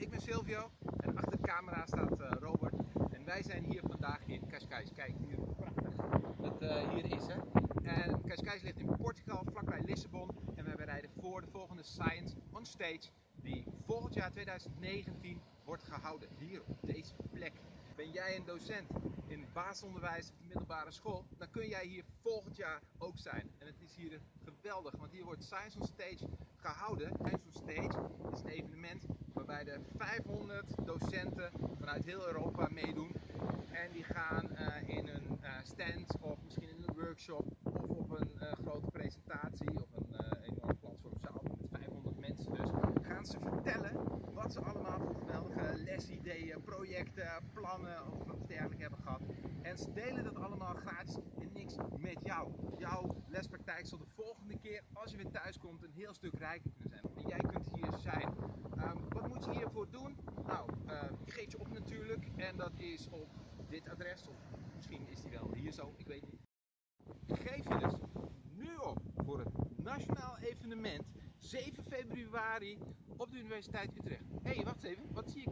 ik ben Silvio en achter de camera staat uh, Robert. En wij zijn hier vandaag in Cascais. Kijk hier hoe prachtig het uh, hier is. Hè? En Cascais ligt in Portugal, vlakbij Lissabon. En wij rijden voor de volgende Science on Stage, die volgend jaar 2019 wordt gehouden. Hier op deze plek. Ben jij een docent in basisonderwijs de middelbare school, dan kun jij hier volgend jaar ook zijn. En het is hier geweldig, want hier wordt Science on Stage gehouden. Science on Stage is een evenement waarbij er 500 docenten vanuit heel Europa meedoen. En die gaan uh, in een uh, stand of misschien in een workshop of op een uh, grote presentatie of een enorm platformzaal met 500 mensen dus, gaan ze vertellen ze allemaal voor geweldige lesideeën, projecten, plannen of wat dergelijke hebben gehad. En ze delen dat allemaal gratis en niks met jou. Jouw lespraktijk zal de volgende keer, als je weer thuis komt, een heel stuk rijker kunnen zijn. En jij kunt hier zijn. Um, wat moet je hiervoor doen? Nou, uh, je geeft je op natuurlijk. En dat is op dit adres. Of misschien is die wel hier zo, ik weet niet. Geef je dus nu op voor het nationaal evenement 7 februari op de Universiteit Utrecht. Hé, hey, wacht even. Wat zie ik